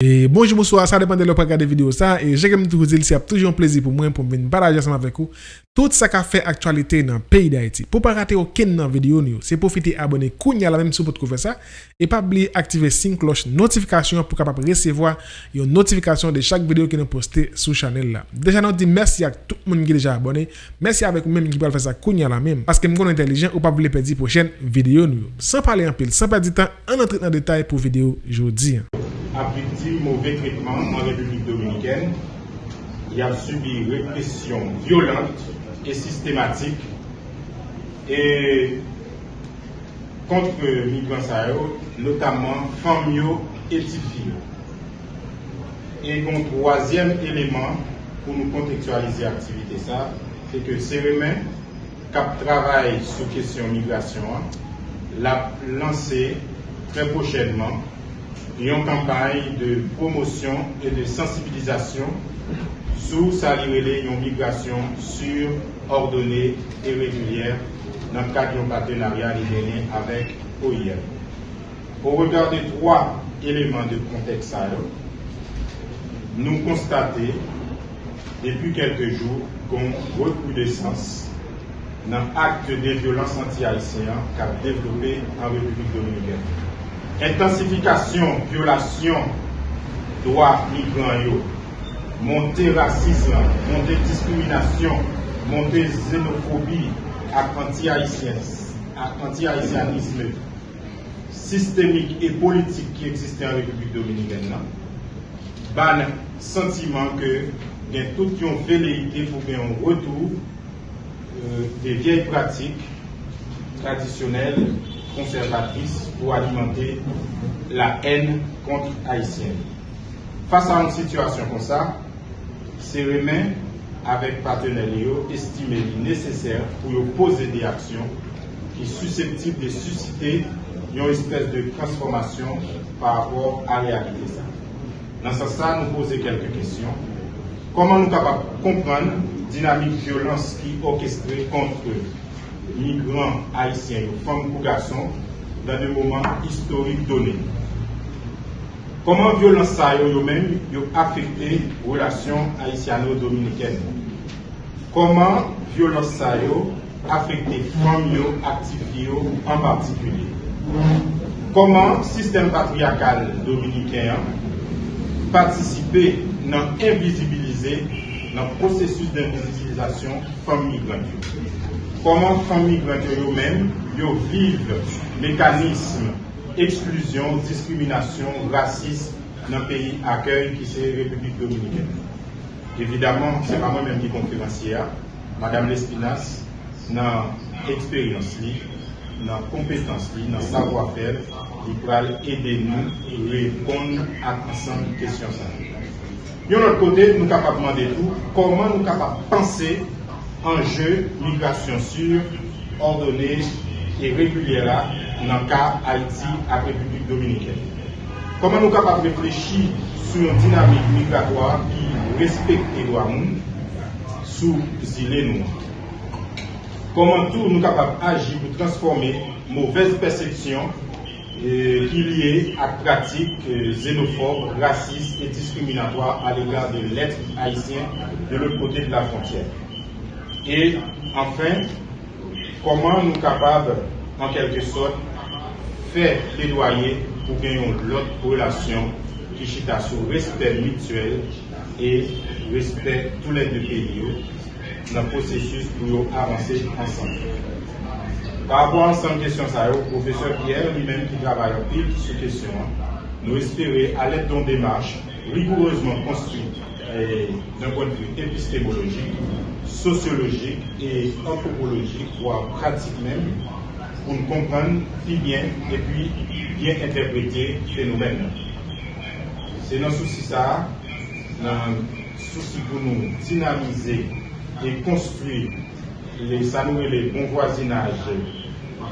E bonjou mouswa, sa depande lò pa gade video sa E jè kem tou zil si ap toujou an plezi pou mwen pou mwen baraje asama vek ou Tout sa ka fe aktualite nan peyi da iti Pou pa rate ou ken nan video nou Se profite abone kounya la menm sou pot kou fe sa E pa bli aktive sin kloche notifikasyon Pou kapap resevoa yon notifikasyon de chak video ki nou poste sou chanel la Deja nou di mersi ak tout moun ki deja abone Mersi avek ou menm ki pal fe sa kounya la menm Paske mkoun entelijen ou pa bli pedi pou chen video nou San pale an pil, san pa di tan An entrit nan detay pou video jodi a victime mauvais traitement en République dominicaine. Il a subi répression violente et systématique et contre migrants notamment femmes et filles. Et un troisième élément pour nous contextualiser l'activité, c'est que Cérémin, cap travail sur question migration, l'a lancé très prochainement une campagne de promotion et de sensibilisation sous sa une migration sûre, ordonnée et régulière dans le cadre d'un partenariat libéré avec OIM. Au regard des trois éléments de contexte, nous constatons depuis quelques jours qu'on recrudescence dans l'acte de violence anti-haïtienne qu'a développé en République dominicaine intensification, violation, droits migrants, montée racisme, montée discrimination, montée xénophobie, anti-haïtianisme. Systémique et politique qui existait en République dominicaine, ban sentiment que il y a toute une velléité pour un retour euh, des vieilles pratiques traditionnelles conservatrice pour alimenter la haine contre Haïtienne. Face à une situation comme ça, Cérémin, avec partenaires estimé nécessaire pour poser des actions qui sont susceptibles de susciter une espèce de transformation par rapport à la réalité. Dans ce sens, nous poser quelques questions. Comment nous capables de comprendre la dynamique de violence qui est orchestrée contre migrants haïtiens, femmes ou garçons, dans des moments historiques donnés. Comment violence ça eux-mêmes affecté les relations haïtiano-dominicaines Comment violence ça affecté les femmes actives en particulier? Comment le système patriarcal dominicain participé dans invisibiliser dans le processus d'invisibilisation femmes migrantes comment famille eux-mêmes vivent mécanisme exclusion, discrimination, racisme dans le pays accueil qui c'est République dominicaine? Évidemment, c'est pas moi-même qui conférencière, Madame Lespinas, dans l'expérience, dans la compétence, dans le savoir-faire, qui va aider nous à répondre à ensemble questions. De l'autre côté, nous sommes capables de demander tout, comment nous sommes capables de penser enjeu migration sûre, ordonnée et régulière dans le cas Haïti à République dominicaine. Comment nous sommes capables de réfléchir sur une dynamique migratoire qui respecte les droits sous îles noirs Comment tout nous sommes capables d'agir pour transformer mauvaise perception euh, qui est liée à pratiques euh, xénophobes, racistes et discriminatoires à l'égard de l'être haïtien de l'autre côté de la frontière? Et enfin, comment nous capables, en quelque sorte, faire plaidoyer pour gagner l'autre relation qui chita sur respect mutuel et respect tous les deux pays dans le processus pour avancer ensemble. Par rapport à cette question, le professeur Pierre lui-même qui travaille en pile sur cette question, nous espérons, à l'aide d'une démarche rigoureusement construite d'un point de vue épistémologique, sociologique et anthropologique, voire pratique même, pour nous comprendre plus bien et puis bien interpréter le phénomène. C'est notre souci ça, un souci pour nous dynamiser et construire les et les bons voisinages,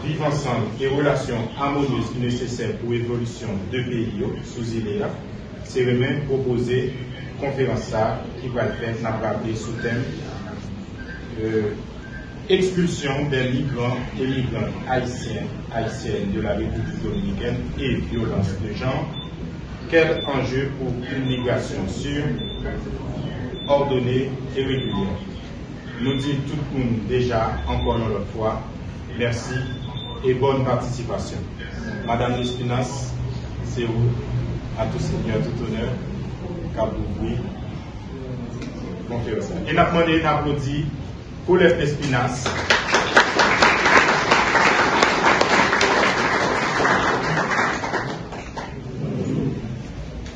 vivre ensemble et relations harmonieuses nécessaires pour l'évolution de pays sous île c'est même proposer conférence qui va le faire, n'a sous thème euh, expulsion des migrants et migrants haïtiens, haïtiennes de la République dominicaine et violence de genre, quel enjeu pour une migration sûre, ordonnée et régulière? Nous disons tout le monde déjà, encore une fois, merci et bonne participation. Madame Espinas, c'est vous, à tout seigneur, tout honneur. Et nous demandé un applaudissement pour les Espinas.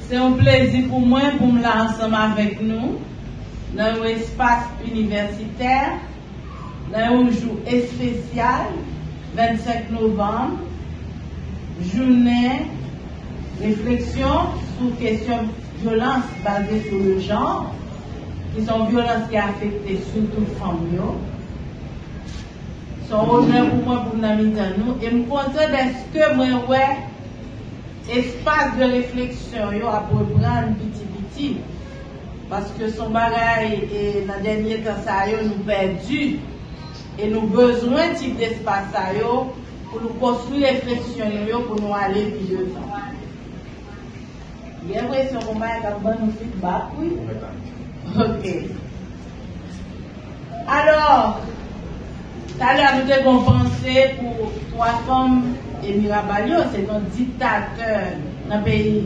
C'est un plaisir pour moi pour me là ensemble avec nous dans un espace universitaire, dans un jour spécial, 25 novembre, journée réflexion sur question violence basée sur le genre, qui sont violences qui affectent surtout les femmes. Son honneur pour moi pour nous et me content est-ce que moi espace de réflexion yo à prendre petit petit parce que son bagage et dans dernier temps yo nous perdu et nous besoin type d'espace pour nous construire réflexion yo pour nous aller plus. Bien l'impression qu'on va nous feedback oui. OK. Alors, à l'heure, nous avons pensé pour trois femmes et Mirabalio, c'est un dictateur dans le pays.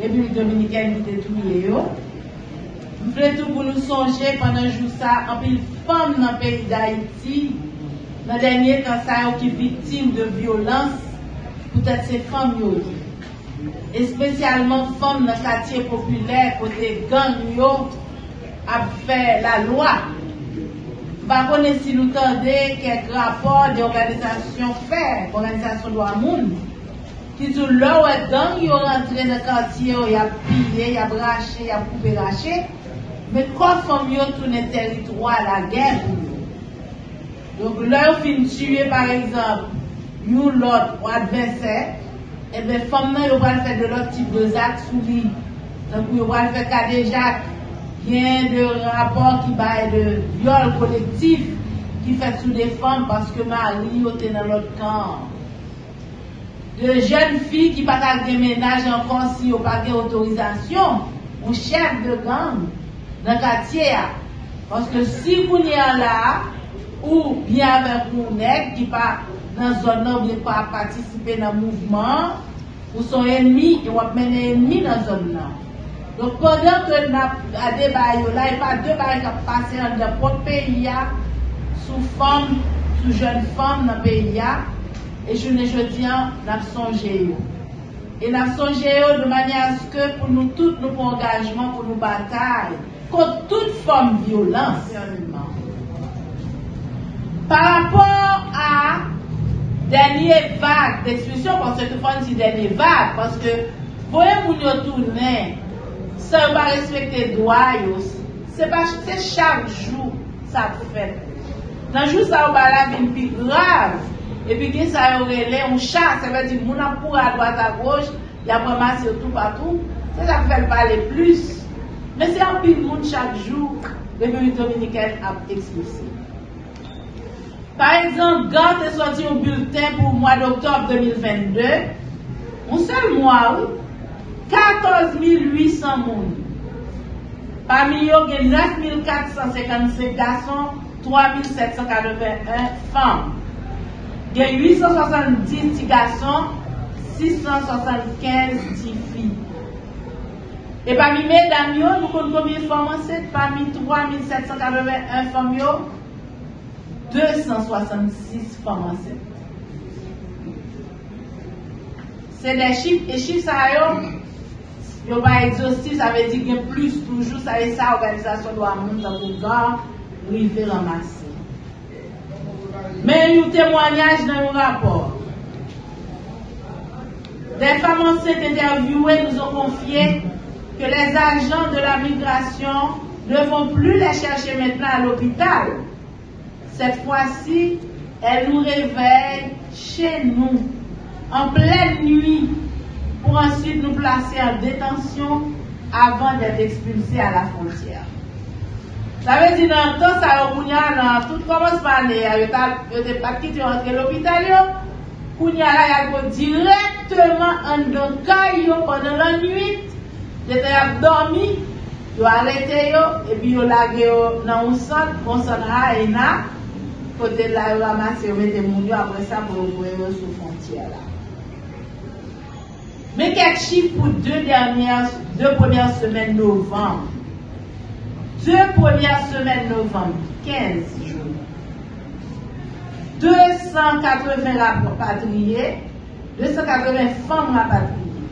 République dominicaine qui était tout Nous voulons tout pour nous songer pendant jour ça, en pile femmes dans le pays d'Haïti, dans le dernier temps, ça qui victimes de violence, peut-être ces femmes et spécialement femmes dans le quartier populaire, côté gang yo, a fait la loi. Par contre, si nous tendez quelques rapports d'organisation faits, organisation de monde, qui disent là où gang, ils rentré dans le quartier, ils ont pillé, ils ont braché, ils ont coupé raché, mais quand ils ont tourné territoire à la guerre? Donc ils finissent tuer par exemple, nous l'autre adversaire, et eh bien, femmes, ils vont faire de l'autre type de sous lui. Donc, ils vont faire cas déjà Gen de rapor ki baye de viol kolektif ki fet sou defan paske mari yo te nan lot kan. De jen fi ki patak de menaj an konsi yo pake otorizasyon ou chèk de gang nan katye ya. Paske si kounye an la ou byan ven kounek ki pa nan zon nan ou pa patisipe nan mouvman, ou son enmi, e wap mene enmi nan zon nan. Don kodan ke nan ade bayo la, e pa de bayo kap pase an de pot peyi ya, sou fom, sou jen fom nan peyi ya, e jounen jodian nan sonje yo. E nan sonje yo de manye aske pou nou tout nou pou engajman, pou nou batay, kont tout fom violans. Par rapport a dernière vague d'expulsion, parce que monde dit dernière vague, parce que voyez-vous nous tourner ça va respecter droit c'est c'est chaque jour ça fait. Dans jour ça va la vie plus grave. Et puis que ça aurait un chat ça veut dire mon pour à droite à gauche il a ramassé tout partout. Ça ça fait parler plus. Mais c'est un peu monde chaque jour. République dominicaine a expulsé Par exemple, quand est sorti un bulletin pour le mois d'octobre 2022, un seul mois, 14 800 personnes. Parmi eux, il y a 9 455 garçons, 3 781 femmes. Il y a 870 petits garçons, 675 petites filles. Et parmi mesdames, nous comptons combien de femmes Parmi 3 781 femmes, 266 femmes enceintes. C'est des chiffres, et chiffres ça yo, yo pas exhaustif, ça veut dire qu'il y a plus toujours, ça et ça, organisation doit monter dans le gars, river ramasser. Mais nous témoignage dans le rapport. Des femmes enceintes interviewées nous ont confié que les agents de la migration ne vont plus les chercher maintenant à l'hôpital. Cette fois-ci, elles nous réveillent chez nous, en pleine nuit, pour ensuite nous placer en détention avant d'être expulsés à la frontière. Ça veut dire dans temps, ça a tout commence par aller, n'y a pas l'hôpital, il y a directement en caillou pendant la nuit. Dete ap dormi, yo arete yo, epi yo yo nan un san, konsan ha e na, kote la yo ramase yo mette moun yo apre sa pou yo vwe yo sou fontye la. Men kek chif pou 2 dernier, 2 premier semen novembre. 2 premier semen novembre, 15 joun. 280 rapatriye, 280 fam rapatriye.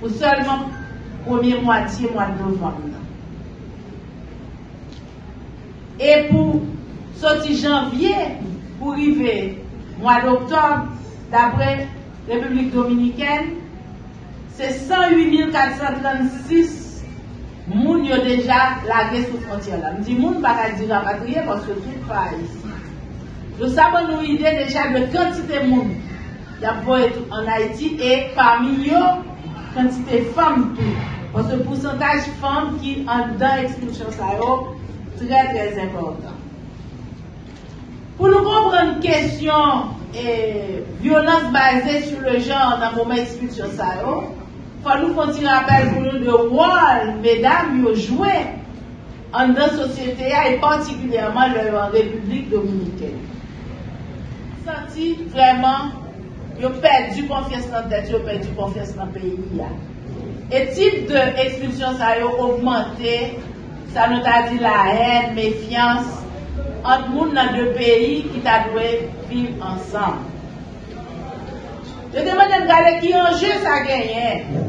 Pou solman premier mwatiye mwa novembre. E pou soti janvye, pou rive mwa d'oktob, d'apre Republik Dominiken, se 108.436 moun yo deja lage sou frontier la. Mdi moun baka di rapatriye, pwoske tout pa isi. Yo sabon nou ide deja de kantite moun ya pou etou an Haiti, e parmi yo, kantite fam tou. Pwoske pousantaj fam ki an dan ekspulsyon sa yo, tre tre important. Pour nous comprendre question et violence basée sur le genre dans le moment expulsion ça, il faut nous continuer à parler pour nous de rôle, mesdames, nous jouer en notre société et particulièrement en République dominicaine. Senti vraiment, ils ont perdu confiance dans la tête, ils ont perdu confiance dans le pays. Et type d'expulsion ça a augmenté, ça nous a dit la haine, méfiance, ant moun nan de peyi ki ta dwe viv ansan. Je deman den gade ki anje sa genyen.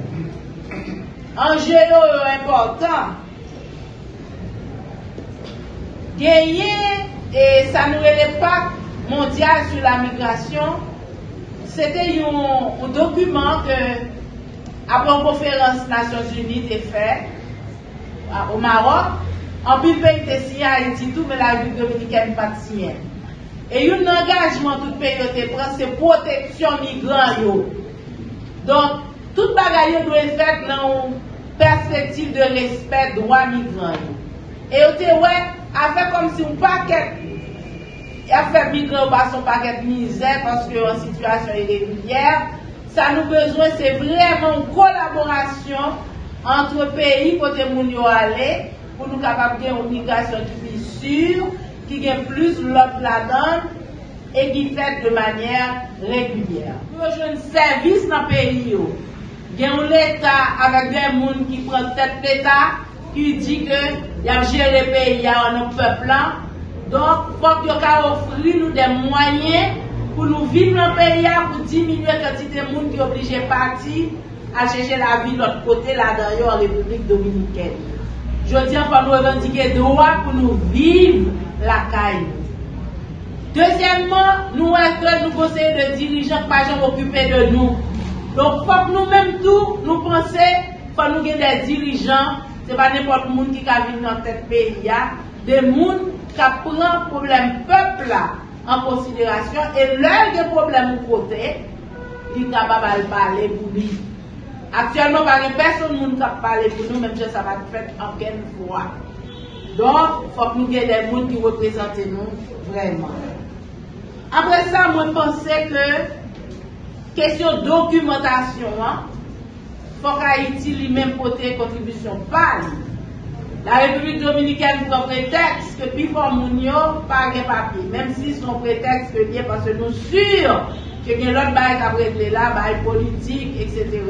Anje yo yo important. Genyen, e sa nou ele pak mondial sou la migrasyon, sete yon dokumen ke apon konferans Nasyon Zuni te fe, ou Marok, An pil peyi te siye a iti tou, men la Republik Dominikèn pat siye. E yon nangajman tout peyi yo te pran, se proteksyon migran yo. Don, tout bagay yo dwe fèt nan perspektiv de respèt dwa migran yo. E yo te wè, a fè kom si ou paket, a fè migran ou pa son paket mizè, paske yo an situasyon irregulier, sa nou bezwen se vreman kolaborasyon antre peyi kote moun yo ale, pou nou kapap gen obligasyon ki pi sur, ki gen plus lot la don, e ki fet de manyer regulyer. Pou yo joun servis nan peyi yo. Gen ou l'Etat avak gen moun ki pran tet l'Etat, ki di ke yap jere peyi ya an nou peplan, donk fok yo ka ofri nou den mwanyen pou nou viv nan peyi ya pou diminwe katite moun ki oblije pati a cheche la vi lot kote la dan yo an Republik Dominikèn. Jodi an pa nou evandike doa pou nou viv la kay. Dezyenman, nou etre nou konseye de dirijan pa jan okupe de nou. Don fok nou menm tou, nou pense, pa nou gen de dirijan, se pa nepot moun ki ka vin nan tet peyi ya, de moun ka pran problem pepla an konsiderasyon, e lèl gen problem ou kote, li kababal pale pou li. Aktuellement, par yon person moun kap pale pou nou, menm jen sa va fèt anken fwa. Don, fòk nou gen den moun ki reprezentè nou, vreman. Apre sa, mwen pense ke, kesyon dokumentasyon, fòk a iti li menm pote kontribusyon pali. La Republik Dominikèn pou preteks ke pi fò moun yo, pa gen papi. Menm si son preteks ke liye, parce nou sur ke gen lòt baye kapretle la, baye politik, etc.,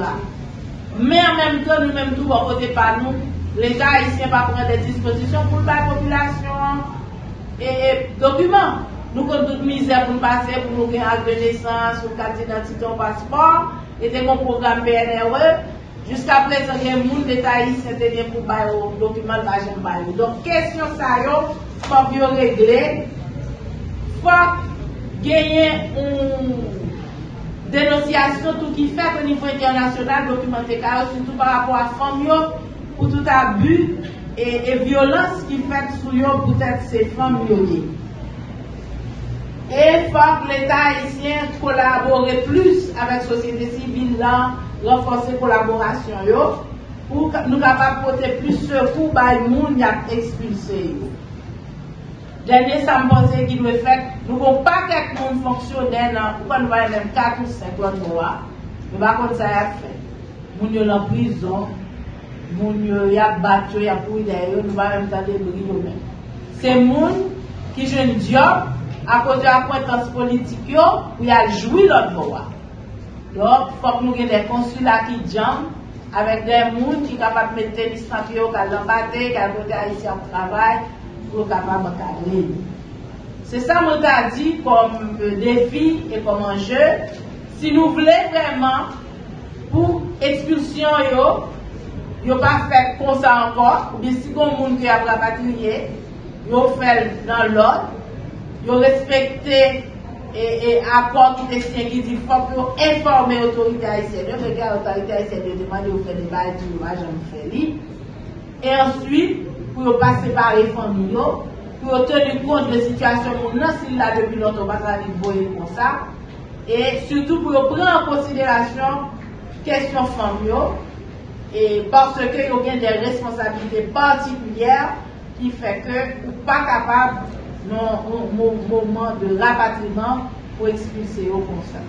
Men an menm ton nou menm tou wakote pa nou, l'Etat isyen pa pren de disposisyon pou l'bay populasyon e dokumen. Nou kon tout mizè pou l'pase pou nou gen ak de nesans, pou kati nan titon paspor, ete kon program PNRE, jiska presen gen moun l'Etat isyen tenye pou bay ou dokumen vajen bay ou. Don kesyon sa yo, fok yo regle, fok genyen ou... denosyasyon tout ki fèk au nivou internasyonal dokumente karo, soutou par rapport a fòm yo, pou tout abu e violans ki fèk sou yo pou tèk se fòm yo li. E fòk l'Etat isyen kolabore plus avèk sosyete sibil lan, renfonse kolaborasyon yo, pou nou kapap pote plus se kou bay moun yak ekspulse yo. Denye sa mpose ki dwe fèk, nou kon pa kek moun fonksyonen nan, ou kon nou baye men 4 ou 5 lot mwa, a, nou bakon sa ya fèk. Moun yo nan prizon, moun yo yè bat yo, ya pou ide yo, nou baye mèm tade bri yo men. Se moun ki jen diop, akote akwetans politik yo, ou ya jwi lòt do Lòk, fòk nou gen de konsula ki diyan, avèk de moun ki kapat mette listanp yo, kal lambate, kal kote a yisi an travay, pou kapat makale. Se sa mou ta di kom defi e kom anje, si nou vle vreman pou ekspulsyon yo, yo pa fèk konsa ankon, ou bi si kon moun ki apra patriye, yo fèl nan lòd, yo respekte e akon ki te sien ki di fòk yo informe otorite Aisyen, yo fèk otorite Aisyen yo demande yo fè de baye di yo ajan mou fè li, e answit pou yo. Pa separe fòmi yo, pou yo teni kont de situasyon moun nan sil la depi lonto basa li boye konsa, e soutou pou yo pren an konsiderasyon kèsyon fòmi yo, et parce que yo gen des responsabilités particulières qui fait que ou pas capable non moment de rapatriement pour expulser kon sa.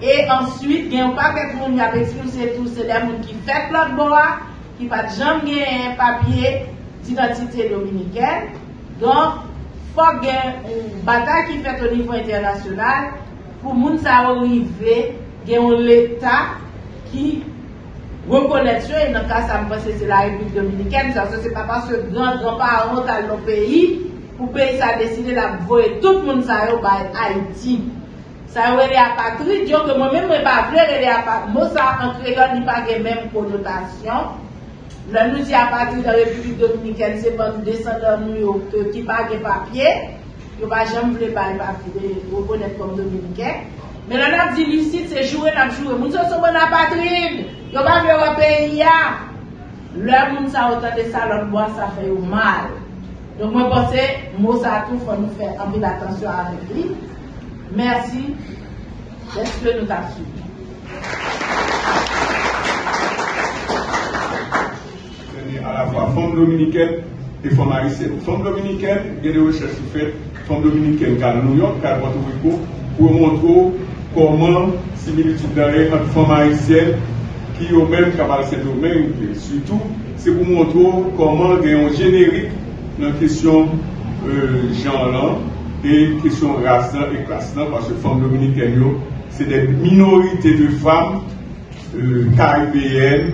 Et ensuite, gen ou pa ket moun y ap expulser tout, c'est des moun qui fait plot boa, qui pa jam gen un papier d'identité dominicaine. Donc, il faut une bataille qui fait au niveau international pour moun sa arriver gen l'État qui reconnaît et dans le cas ça me pense c'est la République dominicaine, ça c'est pas parce que grand grand-parent dans nos pays pour pays ça décider la voyer tout le monde ça yo par Haïti. Ça yo les apatrides, dire que moi-même je pas vrai les apatrides, Moi, ça en créole ni pas même connotation. Là nous dit apatride dans la République dominicaine c'est pas nous descendants nous qui pas de papier yo pas jamais voulu pas papier reconnaître comme dominicain mais là on a dit c'est jouer n'a jouer nous sommes bon apatride Yo pa vye wap e ya, lè moun sa otan de sa lòt bo sa fè ou mal. Donk mwen pose, mou sa tou fò nou fè anvi d'atansyon avèk li. Mersi, lèk nou ta sou. A la fwa Fond Dominiken e Fond Arisyen. Fond Dominiken, genè wè chè sou fè, Fond Dominiken kal New York, kal Porto Rico, pou mwontrou koman similitou dare an Fond Arisyen qui au même capable de domaine, surtout, c'est pour montrer comment il y a un générique dans la question euh, genre et question race et classe parce que les femmes dominicaines, c'est des minorités de femmes euh, caribéennes,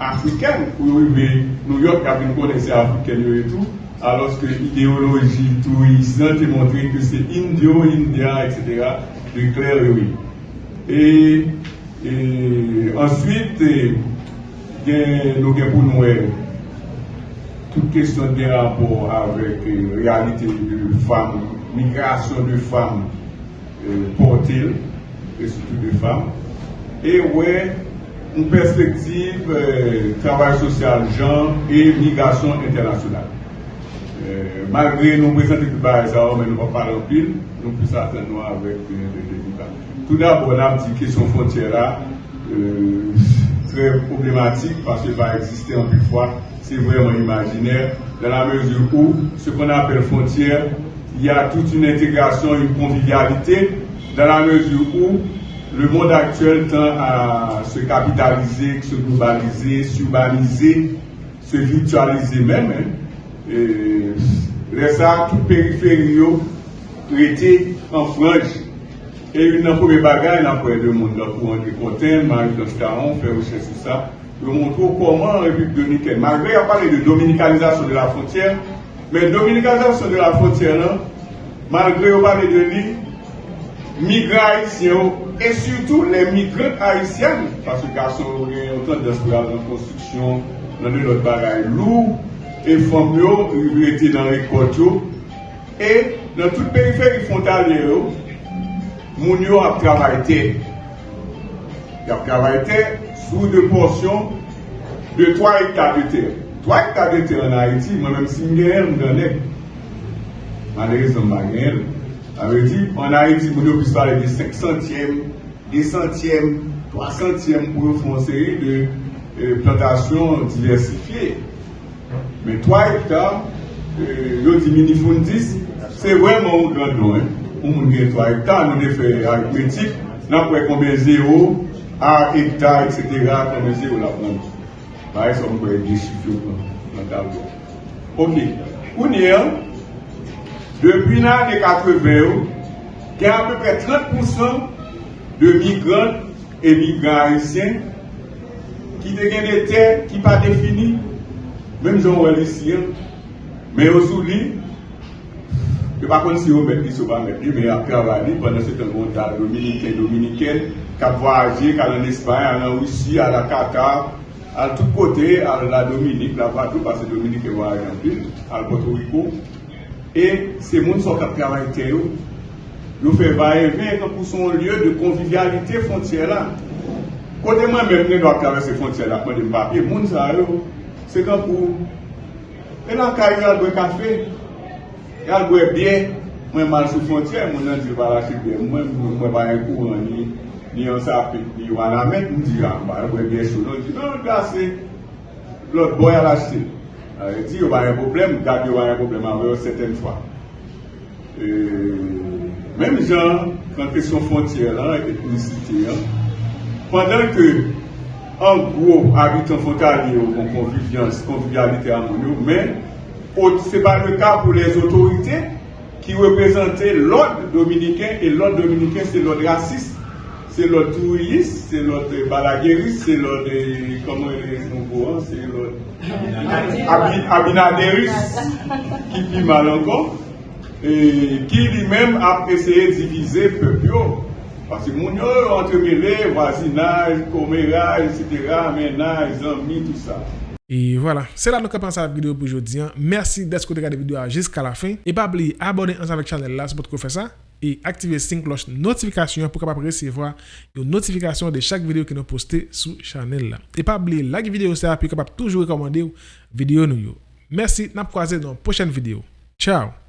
africaines, pour arriver New York, qui a une connaissance africaine et tout, alors que l'idéologie touriste a montré que c'est indio, indien, etc., de clair oui. Et ensuite, nous avons pour nous toute question de rapport avec la réalité de femmes, migration de femmes euh, portées, et surtout de femmes. Et ouais, une perspective euh, travail social genre et migration internationale. Euh, malgré nous présenter tout mais nous ne pas parler en pile, nous pouvons s'attendre avec des débats. Tout d'abord, on a dit question frontière là, euh, très problématique parce que va exister en plus fois, c'est vraiment imaginaire, dans la mesure où ce qu'on appelle frontière, il y a toute une intégration, une convivialité, dans la mesure où le monde actuel tend à se capitaliser, se globaliser, s'urbaniser, se virtualiser même. Hein. Et, ça, tout périphérie traité en frange et une première bagaille, a pour le monde pour un content, Marie-Claude Caron, fait recherche sur ça, montrons comment la République dominicaine, malgré a parlé de dominicalisation de la frontière, mais dominicalisation de la frontière, là, malgré a parlé de lui, migrants Et surtout les migrantes haïtiennes, parce que garçons ont tendance à la construction, dans de notre bagaille lourd, et femmes étaient dans les côtes. Et dans tout le périphérie frontalier, moun yo ap travayte. Yap travayte sou de porsyon de 3 hektar de ter. 3 hektar de ter an Haiti, mwen mèm si mwen gen, mwen gen, mwen gen, mwen gen, gagne. avait dit, en Haïti, yo puisse parler de 5 centièmes, des centièmes, 3 centièmes pour faire une série de euh, plantations diversifiées. Mais 3 hectares, euh, yo diminue 10, c'est vraiment un grand. Hein? ou moun gen 3 hektar, nou de fè aritmetik, nan pou e konbe 0, a hektar, etc., konbe 0 la pon. Ba e son mwen kwe di chifyo nan tablo. Ok, kounye an, depi nan ane 80 yo, gen apèpè 30% de migran e migran haisyen ki te gen de ter ki pa defini, menm joun wè lisyen, men yo sou li, ke pa kon si yo met li sou pa met li, men apè avali, pwè nan se ten konta dominiken, dominiken, kap waje, kal an espany, an an wisi, an la Qatar, al tout kote, al la Dominik, la patou, pa se Dominik e waje an pil, al Puerto Rico, e se moun so kap kavay te yo, yo fe vaye ven pou son lye de konvivialite fontye la. Kote mwen men mwen do a kare se fontye la, mwen de mbapye, moun sa yo, se kan pou, e lan kare yal gwe kafe, yal gwe bie, mwen man sou fontye, mwen nan di wala chibe, mwen mwen bayen kou, ni yon sape, ni yon anamet, mwen di yon, mwen gwe bie sou, non di, non, gase, lot boy ala chite. Di yon bayen problem, gade yon bayen problem, anwe yo seten fwa. Eee, Mèm jan, kan kesyon fontyer la, etnisite ya, pandan ke an gwo abitan fontarye ou kon konvivialite an moun yo, men, se pa le ka pou les otorite ki represente l'od dominiken, e l'od dominiken se l'od raciste, se l'od touriste, se l'od balagueriste, se l'od, koman e son gwo, se l'od abinaderiste, ki pi mal ankon, ki li men ap eseye divize pep yo pasi moun yo entremele wazinaj, komeraj, etc menaj, zanmi, tout sa et voilà, c'est là nous commençons la vidéo pour aujourd'hui. Merci d'être regardé la vidéo jusqu'à la fin. Et pas oublier ensemble avec la chaîne là, c'est pour faire ça. et activer sync cloche notification pour capable recevoir une notification de chaque vidéo que nous postez sur channel là. Et pas oublier like vidéo ça puis capable toujours recommander vidéo nous. Merci, n'a croiser dans une prochaine vidéo. Ciao.